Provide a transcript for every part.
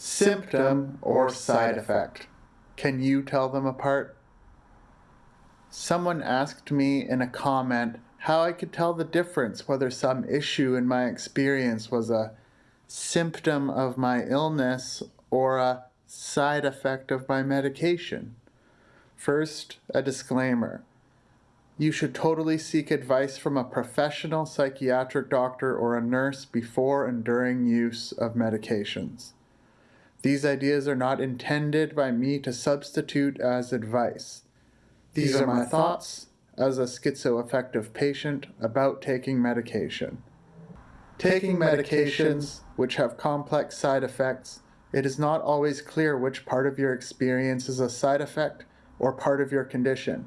Symptom or side effect? Can you tell them apart? Someone asked me in a comment how I could tell the difference whether some issue in my experience was a symptom of my illness or a side effect of my medication. First, a disclaimer. You should totally seek advice from a professional psychiatric doctor or a nurse before and during use of medications. These ideas are not intended by me to substitute as advice. These are my thoughts as a schizoaffective patient about taking medication. Taking medications, which have complex side effects, it is not always clear which part of your experience is a side effect or part of your condition.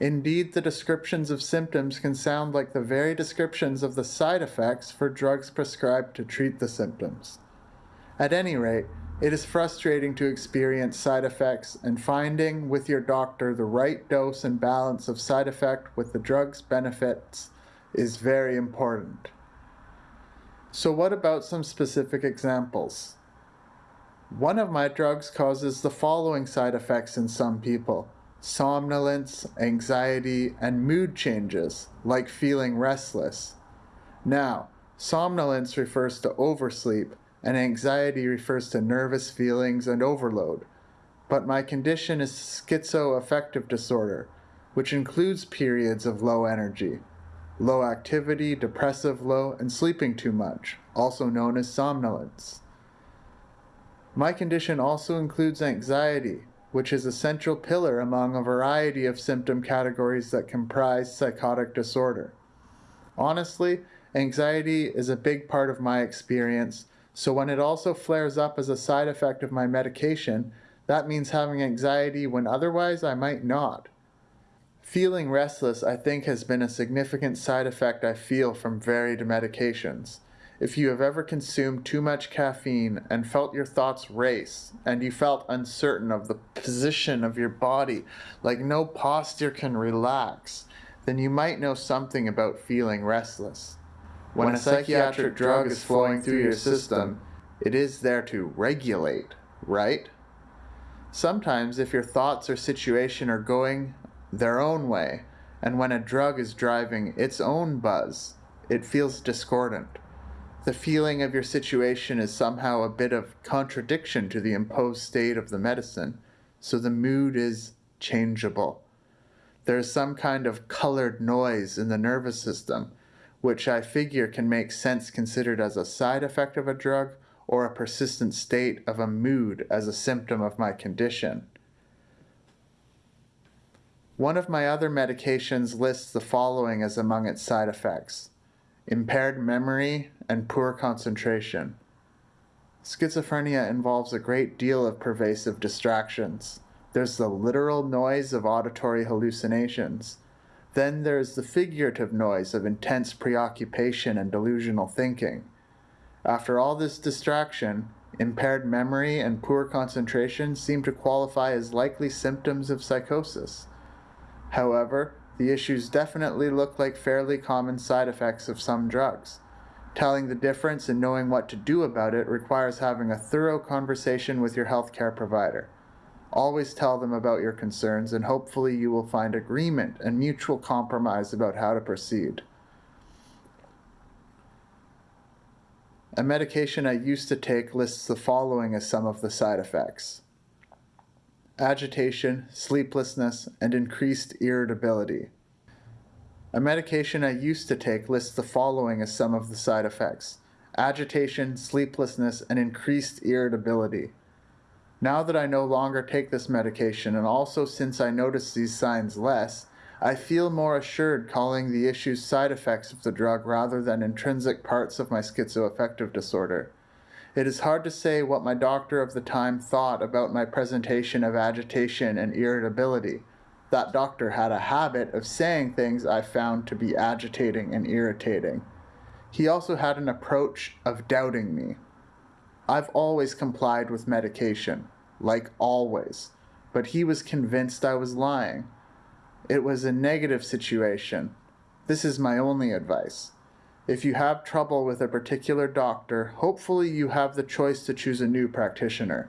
Indeed, the descriptions of symptoms can sound like the very descriptions of the side effects for drugs prescribed to treat the symptoms. At any rate, it is frustrating to experience side effects and finding with your doctor the right dose and balance of side effect with the drug's benefits is very important. So what about some specific examples? One of my drugs causes the following side effects in some people. Somnolence, anxiety, and mood changes, like feeling restless. Now, somnolence refers to oversleep, and anxiety refers to nervous feelings and overload. But my condition is schizoaffective disorder, which includes periods of low energy, low activity, depressive low, and sleeping too much, also known as somnolence. My condition also includes anxiety, which is a central pillar among a variety of symptom categories that comprise psychotic disorder. Honestly, anxiety is a big part of my experience so when it also flares up as a side effect of my medication, that means having anxiety when otherwise I might not. Feeling restless, I think, has been a significant side effect I feel from varied medications. If you have ever consumed too much caffeine and felt your thoughts race, and you felt uncertain of the position of your body, like no posture can relax, then you might know something about feeling restless. When a psychiatric drug is flowing through your system, it is there to regulate, right? Sometimes if your thoughts or situation are going their own way, and when a drug is driving its own buzz, it feels discordant. The feeling of your situation is somehow a bit of contradiction to the imposed state of the medicine, so the mood is changeable. There is some kind of colored noise in the nervous system, which I figure can make sense considered as a side effect of a drug or a persistent state of a mood as a symptom of my condition. One of my other medications lists the following as among its side effects. Impaired memory and poor concentration. Schizophrenia involves a great deal of pervasive distractions. There's the literal noise of auditory hallucinations, then there is the figurative noise of intense preoccupation and delusional thinking. After all this distraction, impaired memory and poor concentration seem to qualify as likely symptoms of psychosis. However, the issues definitely look like fairly common side effects of some drugs. Telling the difference and knowing what to do about it requires having a thorough conversation with your healthcare provider. Always tell them about your concerns and hopefully you will find agreement and mutual compromise about how to proceed. A medication I used to take lists the following as some of the side effects. Agitation, sleeplessness, and increased irritability. A medication I used to take lists the following as some of the side effects. Agitation, sleeplessness, and increased irritability. Now that I no longer take this medication, and also since I notice these signs less, I feel more assured calling the issues side effects of the drug rather than intrinsic parts of my schizoaffective disorder. It is hard to say what my doctor of the time thought about my presentation of agitation and irritability. That doctor had a habit of saying things I found to be agitating and irritating. He also had an approach of doubting me. I've always complied with medication, like always, but he was convinced I was lying. It was a negative situation. This is my only advice. If you have trouble with a particular doctor, hopefully you have the choice to choose a new practitioner.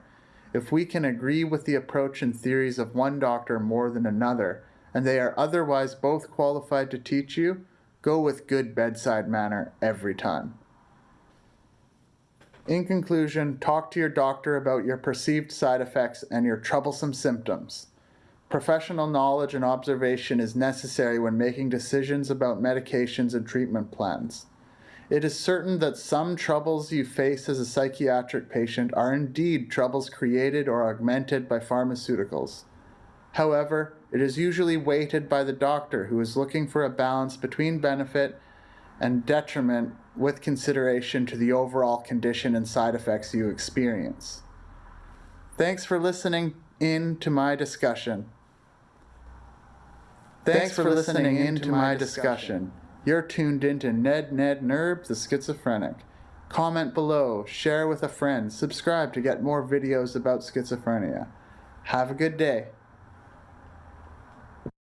If we can agree with the approach and theories of one doctor more than another, and they are otherwise both qualified to teach you, go with good bedside manner every time. In conclusion, talk to your doctor about your perceived side effects and your troublesome symptoms. Professional knowledge and observation is necessary when making decisions about medications and treatment plans. It is certain that some troubles you face as a psychiatric patient are indeed troubles created or augmented by pharmaceuticals. However, it is usually weighted by the doctor who is looking for a balance between benefit and detriment with consideration to the overall condition and side effects you experience. Thanks for listening in to my discussion. Thanks, for listening in to my discussion. You're tuned into Ned Ned Nerb, the schizophrenic. Comment below, share with a friend, subscribe to get more videos about schizophrenia. Have a good day.